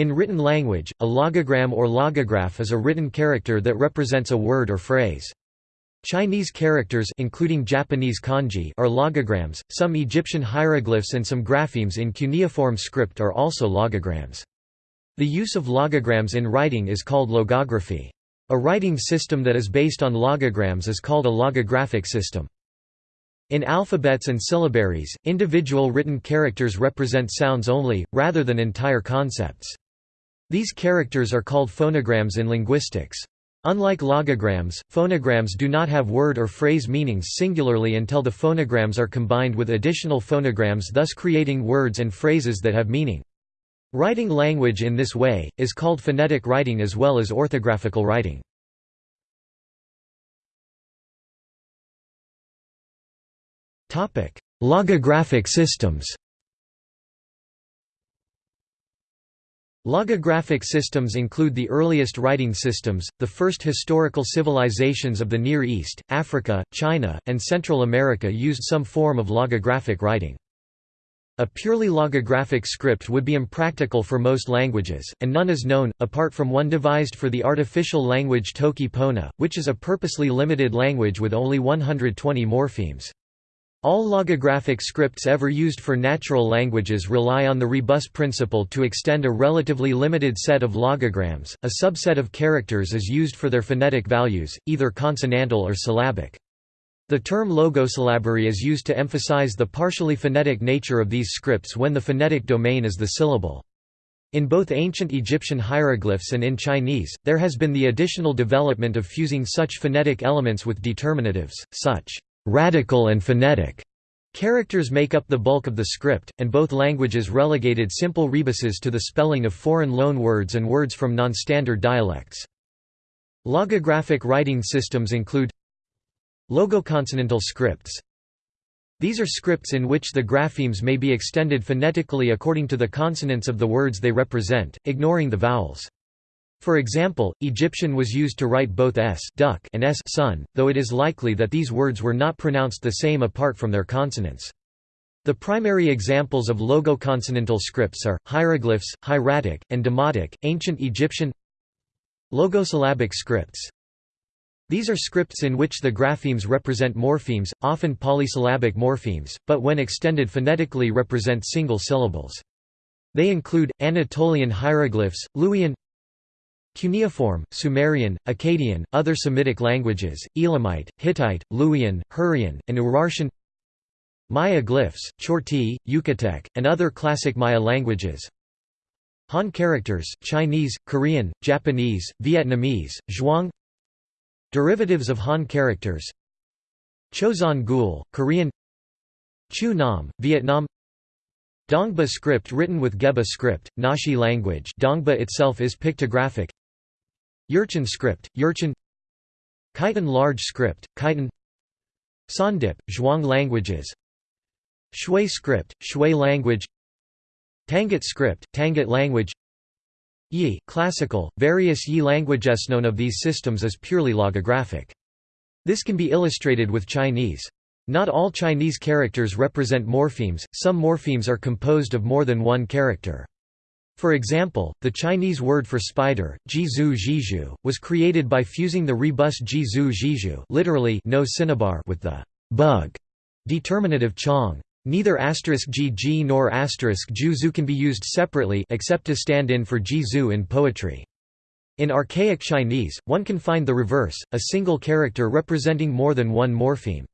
In written language, a logogram or logograph is a written character that represents a word or phrase. Chinese characters including Japanese kanji are logograms, some Egyptian hieroglyphs and some graphemes in cuneiform script are also logograms. The use of logograms in writing is called logography. A writing system that is based on logograms is called a logographic system. In alphabets and syllabaries, individual written characters represent sounds only, rather than entire concepts. These characters are called phonograms in linguistics. Unlike logograms, phonograms do not have word or phrase meanings singularly until the phonograms are combined with additional phonograms thus creating words and phrases that have meaning. Writing language in this way, is called phonetic writing as well as orthographical writing. Logographic systems Logographic systems include the earliest writing systems, the first historical civilizations of the Near East, Africa, China, and Central America used some form of logographic writing. A purely logographic script would be impractical for most languages, and none is known, apart from one devised for the artificial language Toki Pona, which is a purposely limited language with only 120 morphemes. All logographic scripts ever used for natural languages rely on the rebus principle to extend a relatively limited set of logograms. A subset of characters is used for their phonetic values, either consonantal or syllabic. The term logosyllabary is used to emphasize the partially phonetic nature of these scripts when the phonetic domain is the syllable. In both ancient Egyptian hieroglyphs and in Chinese, there has been the additional development of fusing such phonetic elements with determinatives, such radical and phonetic characters make up the bulk of the script, and both languages relegated simple rebuses to the spelling of foreign loan words and words from non-standard dialects. Logographic writing systems include Logoconsonantal scripts These are scripts in which the graphemes may be extended phonetically according to the consonants of the words they represent, ignoring the vowels. For example, Egyptian was used to write both s duck and s sun, though it is likely that these words were not pronounced the same apart from their consonants. The primary examples of logoconsonantal scripts are, hieroglyphs, hieratic, and demotic, ancient Egyptian Logosyllabic scripts These are scripts in which the graphemes represent morphemes, often polysyllabic morphemes, but when extended phonetically represent single syllables. They include, Anatolian hieroglyphs, Luwian Cuneiform, Sumerian, Akkadian, other Semitic languages, Elamite, Hittite, Luwian, Hurrian, and Urartian Maya glyphs, Chorti, Yucatec, and other classic Maya languages. Han characters, Chinese, Korean, Japanese, Vietnamese, Zhuang. Derivatives of Han characters. Choson Gul, Korean. Chu Nam, Vietnam. Dongba script written with Geba script, Naxi language. Dongba itself is pictographic Jurchen script, Jurchen Khitan large script, Khitan Sawndip, Zhuang languages Shui script, Shui language Tangut script, Tangut language Yi classical, various Yi languages known of these systems as purely logographic. This can be illustrated with Chinese. Not all Chinese characters represent morphemes, some morphemes are composed of more than one character. For example, the Chinese word for spider, jizu jiju, was created by fusing the rebus jizu jiju literally no cinnabar with the bug determinative chong. Neither asterisk gg nor asterisk juzu can be used separately except to stand in for jizu in poetry. In archaic Chinese, one can find the reverse, a single character representing more than one morpheme.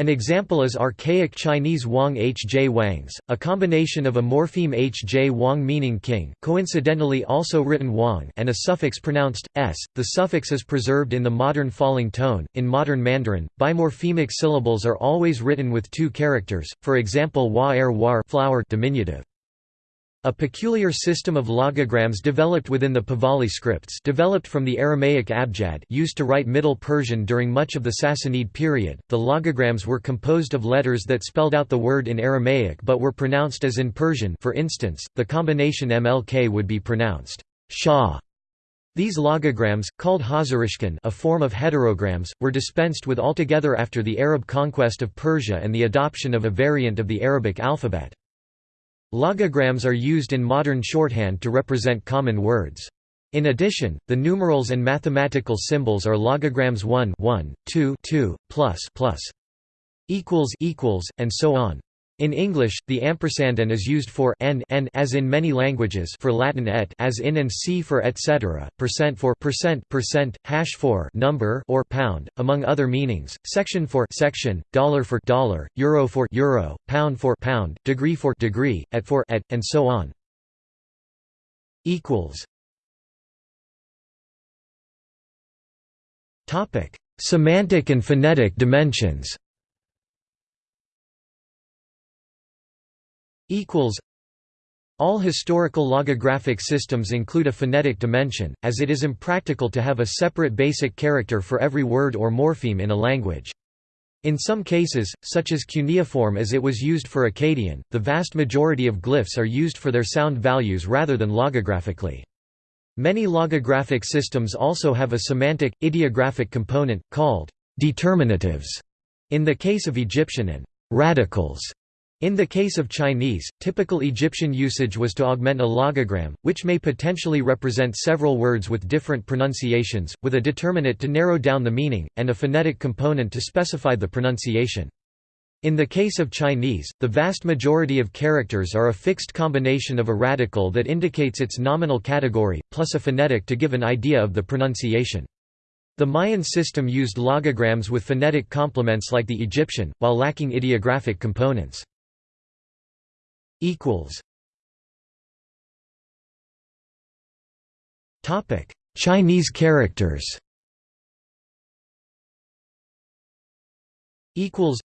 An example is archaic Chinese Wang Hj Wangs, a combination of a morpheme Hj Wang meaning king coincidentally also written Wang and a suffix pronounced, s. The suffix is preserved in the modern falling tone. In modern Mandarin, bimorphemic syllables are always written with two characters, for example wa er war flower diminutive. A peculiar system of logograms developed within the Pahlavi scripts developed from the Aramaic abjad used to write Middle Persian during much of the Sassanid period. The logograms were composed of letters that spelled out the word in Aramaic but were pronounced as in Persian for instance, the combination MLK would be pronounced Shah. These logograms, called Hazarishkan a form of heterograms, were dispensed with altogether after the Arab conquest of Persia and the adoption of a variant of the Arabic alphabet. Logograms are used in modern shorthand to represent common words. In addition, the numerals and mathematical symbols are logograms 1 1, 2 2, plus plus, equals equals, and so on. In English, the ampersand and is used for n, n as in many languages for Latin et as in and c for etc., percent for percent, percent, hash for number or pound, among other meanings, section for section, dollar for dollar, euro for euro, pound for pound, degree for degree, et for et, and so on. equals Topic: Semantic and phonetic dimensions. Equals all historical logographic systems include a phonetic dimension, as it is impractical to have a separate basic character for every word or morpheme in a language. In some cases, such as cuneiform as it was used for Akkadian, the vast majority of glyphs are used for their sound values rather than logographically. Many logographic systems also have a semantic, ideographic component, called determinatives, in the case of Egyptian and radicals in the case of Chinese, typical Egyptian usage was to augment a logogram, which may potentially represent several words with different pronunciations, with a determinate to narrow down the meaning, and a phonetic component to specify the pronunciation. In the case of Chinese, the vast majority of characters are a fixed combination of a radical that indicates its nominal category, plus a phonetic to give an idea of the pronunciation. The Mayan system used logograms with phonetic complements like the Egyptian, while lacking ideographic components equals Topic: Chinese characters. Equals.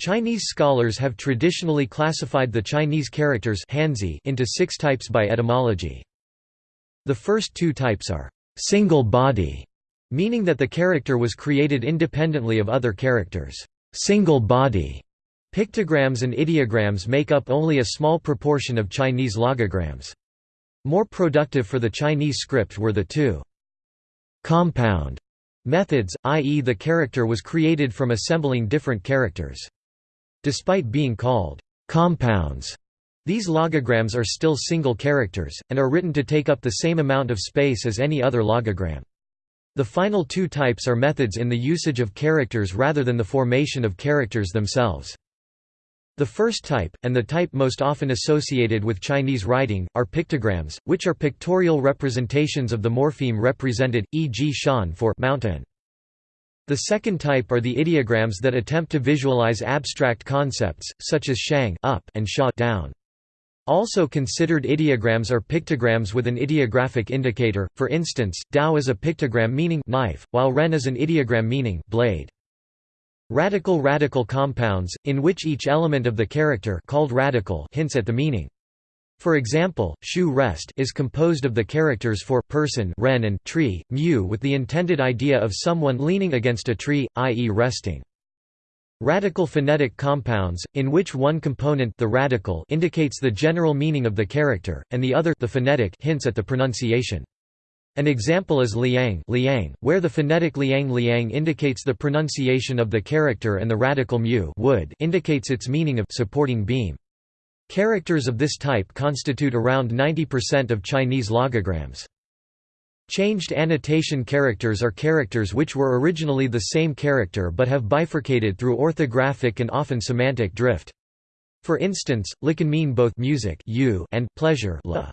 Chinese scholars have traditionally classified the Chinese characters Hanzi into six types by etymology. The first two types are single body, meaning that the character was created independently of other characters. Single body Pictograms and ideograms make up only a small proportion of Chinese logograms. More productive for the Chinese script were the two compound methods, i.e. the character was created from assembling different characters. Despite being called compounds, these logograms are still single characters, and are written to take up the same amount of space as any other logogram. The final two types are methods in the usage of characters rather than the formation of characters themselves. The first type, and the type most often associated with Chinese writing, are pictograms, which are pictorial representations of the morpheme represented, e.g. shan for mountain. The second type are the ideograms that attempt to visualize abstract concepts, such as shang up and sha down. Also considered ideograms are pictograms with an ideographic indicator, for instance, dao is a pictogram meaning knife, while ren is an ideogram meaning blade. Radical-radical compounds, in which each element of the character called radical hints at the meaning. For example, shu rest is composed of the characters for person ren and tree, mu with the intended idea of someone leaning against a tree, i.e. resting. Radical phonetic compounds, in which one component the radical indicates the general meaning of the character, and the other the phonetic hints at the pronunciation. An example is liang, liang where the phonetic liang liang indicates the pronunciation of the character and the radical mu wood indicates its meaning of supporting beam. Characters of this type constitute around 90% of Chinese logograms. Changed annotation characters are characters which were originally the same character but have bifurcated through orthographic and often semantic drift. For instance, li can mean both music and pleasure la.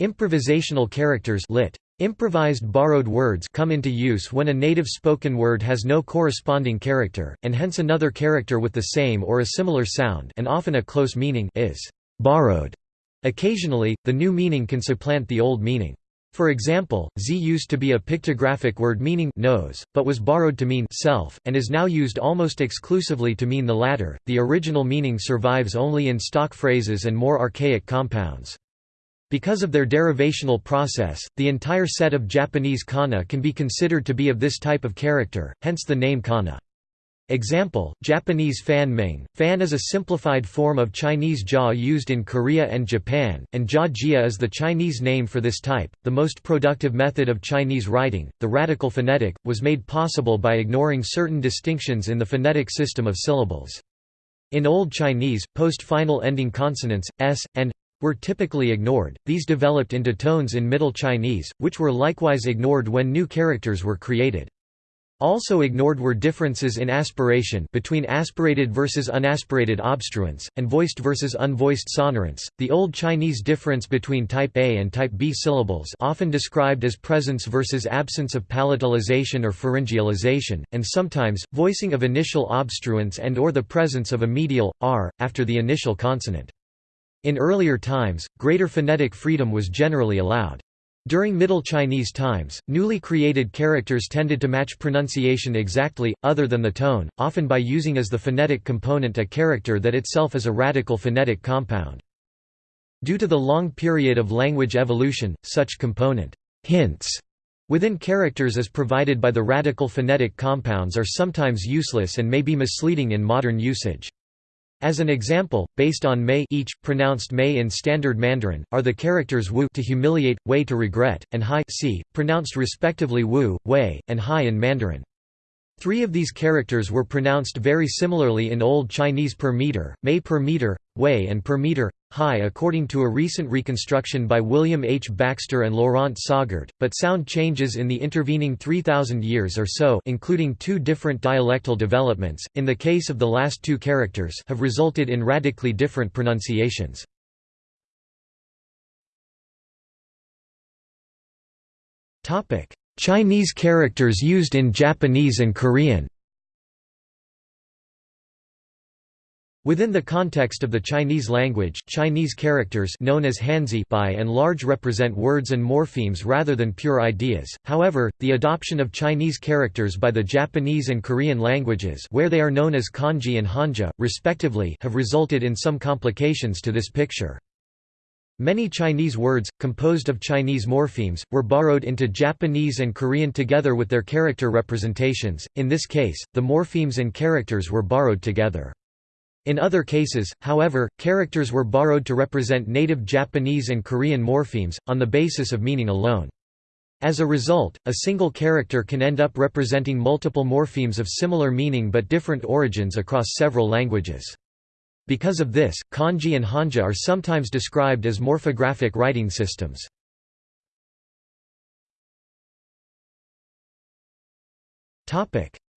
Improvisational characters lit. Improvised borrowed words come into use when a native spoken word has no corresponding character, and hence another character with the same or a similar sound and often a close meaning is borrowed. Occasionally, the new meaning can supplant the old meaning. For example, z used to be a pictographic word meaning nose, but was borrowed to mean self, and is now used almost exclusively to mean the latter. The original meaning survives only in stock phrases and more archaic compounds. Because of their derivational process, the entire set of Japanese kana can be considered to be of this type of character, hence the name kana. Example, Japanese fan ming. Fan is a simplified form of Chinese jia used in Korea and Japan, and jia jia is the Chinese name for this type. The most productive method of Chinese writing, the radical phonetic, was made possible by ignoring certain distinctions in the phonetic system of syllables. In Old Chinese, post-final ending consonants, s, and were typically ignored, these developed into tones in Middle Chinese, which were likewise ignored when new characters were created. Also ignored were differences in aspiration between aspirated versus unaspirated obstruents, and voiced versus unvoiced sonorants. The Old Chinese difference between type A and type B syllables, often described as presence versus absence of palatalization or pharyngealization, and sometimes voicing of initial obstruents and or the presence of a medial r after the initial consonant. In earlier times, greater phonetic freedom was generally allowed. During Middle Chinese times, newly created characters tended to match pronunciation exactly, other than the tone, often by using as the phonetic component a character that itself is a radical phonetic compound. Due to the long period of language evolution, such component hints within characters as provided by the radical phonetic compounds are sometimes useless and may be misleading in modern usage. As an example, based on mei each, pronounced mei in Standard Mandarin, are the characters wu to humiliate, wei to regret, and hai si, pronounced respectively wu, wei, and hai in Mandarin. Three of these characters were pronounced very similarly in Old Chinese per meter, mei per meter, wei and per meter, hai according to a recent reconstruction by William H. Baxter and Laurent Sagart, but sound changes in the intervening 3,000 years or so including two different dialectal developments, in the case of the last two characters have resulted in radically different pronunciations. Chinese characters used in Japanese and Korean Within the context of the Chinese language, Chinese characters known as Hanzi by and large represent words and morphemes rather than pure ideas. However, the adoption of Chinese characters by the Japanese and Korean languages, where they are known as kanji and hanja respectively, have resulted in some complications to this picture. Many Chinese words, composed of Chinese morphemes, were borrowed into Japanese and Korean together with their character representations, in this case, the morphemes and characters were borrowed together. In other cases, however, characters were borrowed to represent native Japanese and Korean morphemes, on the basis of meaning alone. As a result, a single character can end up representing multiple morphemes of similar meaning but different origins across several languages. Because of this, kanji and hanja are sometimes described as morphographic writing systems.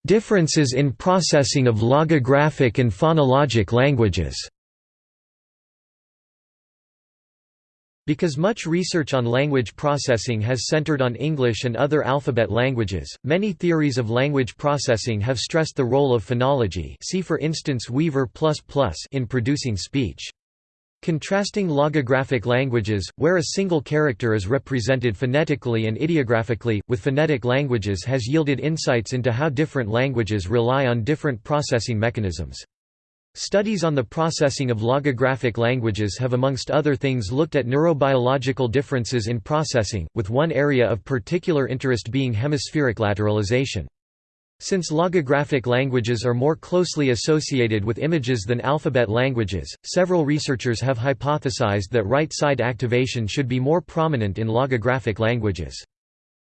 Differences in processing of logographic and phonologic languages Because much research on language processing has centered on English and other alphabet languages, many theories of language processing have stressed the role of phonology see for instance Weaver++ in producing speech. Contrasting logographic languages, where a single character is represented phonetically and ideographically, with phonetic languages has yielded insights into how different languages rely on different processing mechanisms. Studies on the processing of logographic languages have amongst other things looked at neurobiological differences in processing, with one area of particular interest being hemispheric lateralization. Since logographic languages are more closely associated with images than alphabet languages, several researchers have hypothesized that right-side activation should be more prominent in logographic languages.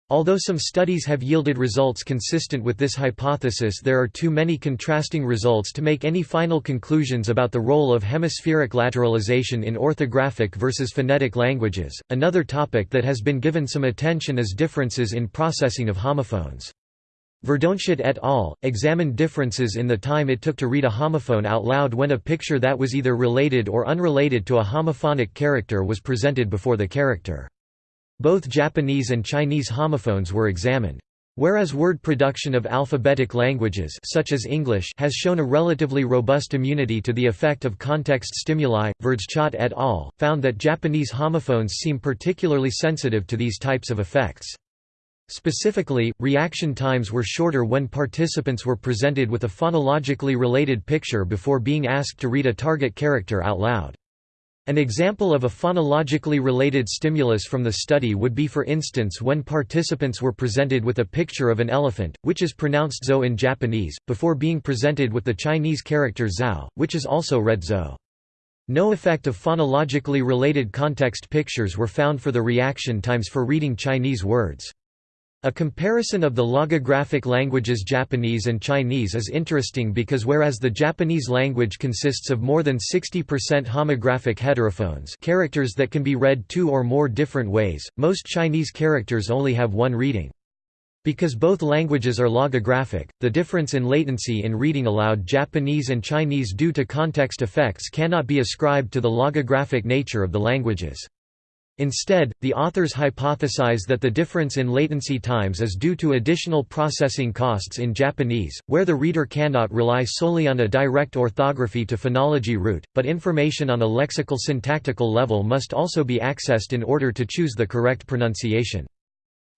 Although some studies have yielded results consistent with this hypothesis there are too many contrasting results to make any final conclusions about the role of hemispheric lateralization in orthographic versus phonetic languages. Another topic that has been given some attention is differences in processing of homophones. Verdonschot et al. examined differences in the time it took to read a homophone out loud when a picture that was either related or unrelated to a homophonic character was presented before the character. Both Japanese and Chinese homophones were examined. Whereas word production of alphabetic languages such as English has shown a relatively robust immunity to the effect of context stimuli, Verdonschot et al. found that Japanese homophones seem particularly sensitive to these types of effects. Specifically, reaction times were shorter when participants were presented with a phonologically related picture before being asked to read a target character out loud. An example of a phonologically related stimulus from the study would be for instance when participants were presented with a picture of an elephant, which is pronounced zo in Japanese, before being presented with the Chinese character zhao, which is also read zo. No effect of phonologically related context pictures were found for the reaction times for reading Chinese words. A comparison of the logographic languages Japanese and Chinese is interesting because whereas the Japanese language consists of more than 60% homographic heterophones characters that can be read two or more different ways, most Chinese characters only have one reading. Because both languages are logographic, the difference in latency in reading aloud Japanese and Chinese due to context effects cannot be ascribed to the logographic nature of the languages. Instead, the authors hypothesize that the difference in latency times is due to additional processing costs in Japanese, where the reader cannot rely solely on a direct orthography to phonology route, but information on a lexical syntactical level must also be accessed in order to choose the correct pronunciation.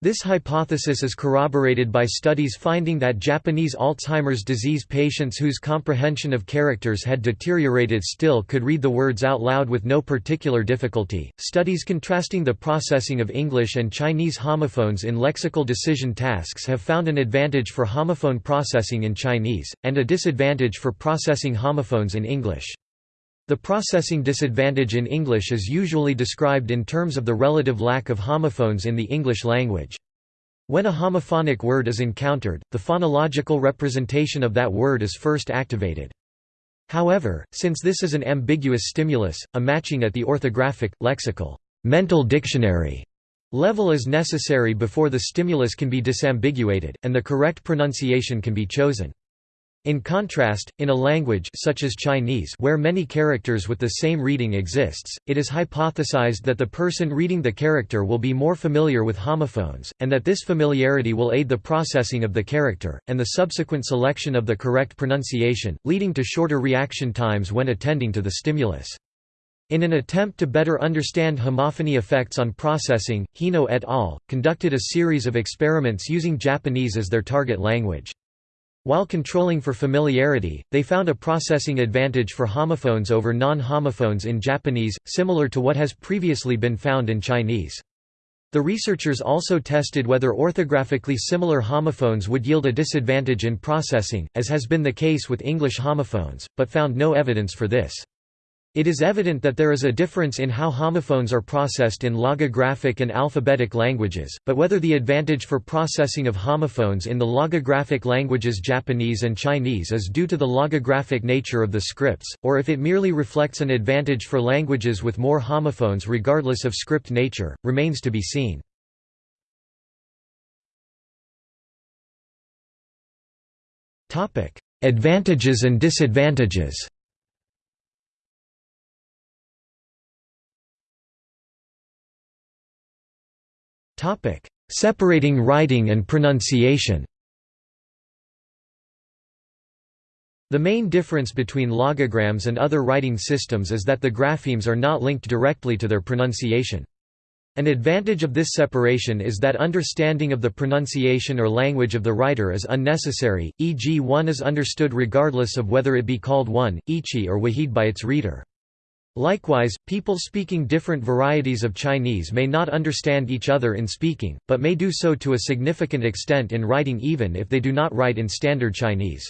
This hypothesis is corroborated by studies finding that Japanese Alzheimer's disease patients whose comprehension of characters had deteriorated still could read the words out loud with no particular difficulty. Studies contrasting the processing of English and Chinese homophones in lexical decision tasks have found an advantage for homophone processing in Chinese, and a disadvantage for processing homophones in English. The processing disadvantage in English is usually described in terms of the relative lack of homophones in the English language. When a homophonic word is encountered, the phonological representation of that word is first activated. However, since this is an ambiguous stimulus, a matching at the orthographic, lexical, mental dictionary level is necessary before the stimulus can be disambiguated, and the correct pronunciation can be chosen. In contrast, in a language such as Chinese where many characters with the same reading exists, it is hypothesized that the person reading the character will be more familiar with homophones, and that this familiarity will aid the processing of the character, and the subsequent selection of the correct pronunciation, leading to shorter reaction times when attending to the stimulus. In an attempt to better understand homophony effects on processing, Hino et al. conducted a series of experiments using Japanese as their target language. While controlling for familiarity, they found a processing advantage for homophones over non-homophones in Japanese, similar to what has previously been found in Chinese. The researchers also tested whether orthographically similar homophones would yield a disadvantage in processing, as has been the case with English homophones, but found no evidence for this. It is evident that there is a difference in how homophones are processed in logographic and alphabetic languages, but whether the advantage for processing of homophones in the logographic languages Japanese and Chinese is due to the logographic nature of the scripts, or if it merely reflects an advantage for languages with more homophones regardless of script nature, remains to be seen. Advantages and disadvantages Topic: Separating writing and pronunciation. The main difference between logograms and other writing systems is that the graphemes are not linked directly to their pronunciation. An advantage of this separation is that understanding of the pronunciation or language of the writer is unnecessary, e.g. one is understood regardless of whether it be called one, ichi or wahid by its reader. Likewise, people speaking different varieties of Chinese may not understand each other in speaking, but may do so to a significant extent in writing even if they do not write in Standard Chinese.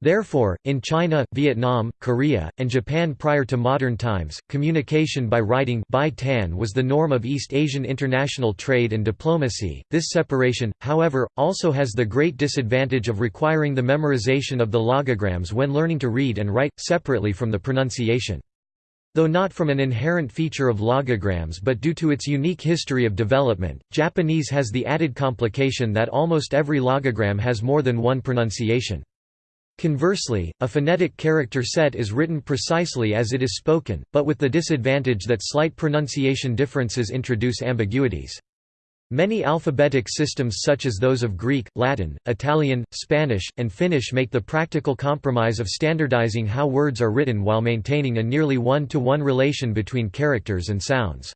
Therefore, in China, Vietnam, Korea, and Japan prior to modern times, communication by writing by tan was the norm of East Asian international trade and diplomacy. This separation, however, also has the great disadvantage of requiring the memorization of the logograms when learning to read and write, separately from the pronunciation. Though not from an inherent feature of logograms but due to its unique history of development, Japanese has the added complication that almost every logogram has more than one pronunciation. Conversely, a phonetic character set is written precisely as it is spoken, but with the disadvantage that slight pronunciation differences introduce ambiguities. Many alphabetic systems such as those of Greek, Latin, Italian, Spanish, and Finnish make the practical compromise of standardizing how words are written while maintaining a nearly one-to-one -one relation between characters and sounds.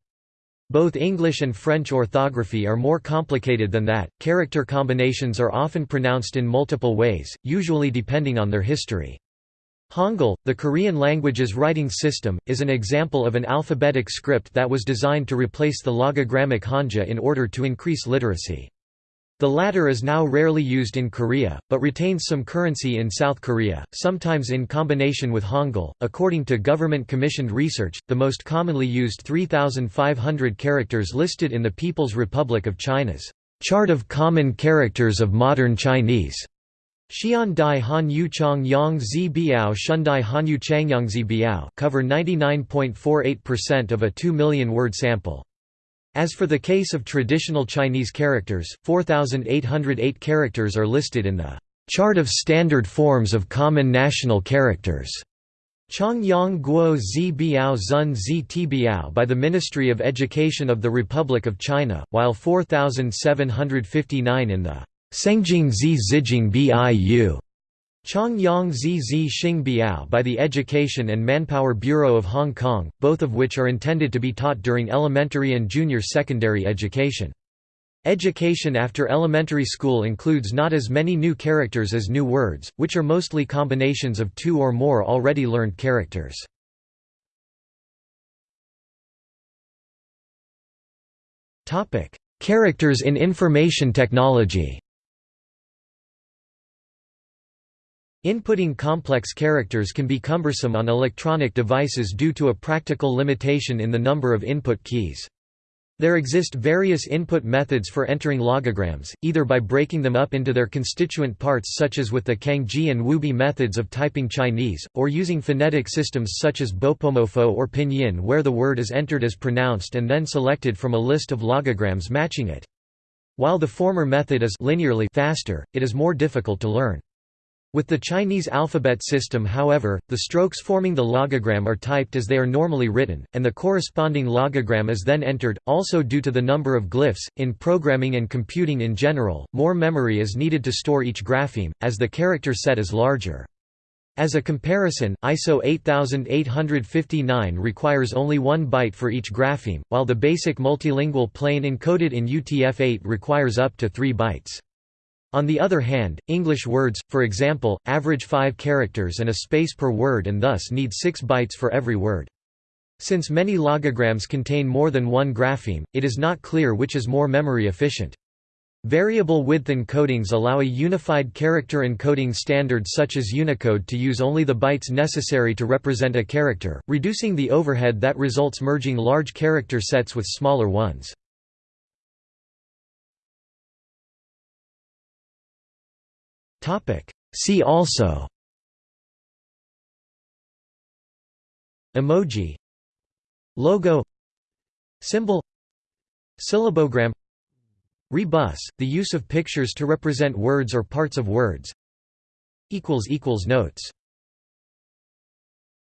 Both English and French orthography are more complicated than that. Character combinations are often pronounced in multiple ways, usually depending on their history. Hangul, the Korean language's writing system, is an example of an alphabetic script that was designed to replace the logogrammic Hanja in order to increase literacy. The latter is now rarely used in Korea, but retains some currency in South Korea, sometimes in combination with Hangul. According to government commissioned research, the most commonly used 3,500 characters listed in the People's Republic of China's Chart of Common Characters of Modern Chinese. Xian Dai Han Yu Chong Yang Zi Biao Shundai Han Yu Changyang Zi Biao cover 99.48% of a 2 million word sample. As for the case of traditional Chinese characters, 4,808 characters are listed in the Chart of Standard Forms of Common National Characters. Changyang Guo Zi Biao Zun Zi Ti Biao by the Ministry of Education of the Republic of China, while 4,759 in the Sengjing Zi Zijing Biu Changyang Zi Zi Xing Biao by the Education and Manpower Bureau of Hong Kong, both of which are intended to be taught during elementary and junior secondary education. Education after elementary school includes not as many new characters as new words, which are mostly combinations of two or more already learned characters. Characters in information technology Inputting complex characters can be cumbersome on electronic devices due to a practical limitation in the number of input keys. There exist various input methods for entering logograms, either by breaking them up into their constituent parts such as with the Cangjie and Wubi methods of typing Chinese, or using phonetic systems such as Bopomofo or Pinyin where the word is entered as pronounced and then selected from a list of logograms matching it. While the former method is linearly faster, it is more difficult to learn. With the Chinese alphabet system however, the strokes forming the logogram are typed as they are normally written, and the corresponding logogram is then entered. Also due to the number of glyphs, in programming and computing in general, more memory is needed to store each grapheme, as the character set is larger. As a comparison, ISO 8859 requires only one byte for each grapheme, while the basic multilingual plane encoded in UTF-8 requires up to 3 bytes. On the other hand, English words, for example, average 5 characters and a space per word and thus need 6 bytes for every word. Since many logograms contain more than one grapheme, it is not clear which is more memory efficient. Variable width encodings allow a unified character encoding standard such as Unicode to use only the bytes necessary to represent a character, reducing the overhead that results merging large character sets with smaller ones. See also. Emoji. Logo. Symbol. Syllabogram. Rebus, the use of pictures to represent words or parts of words. Notes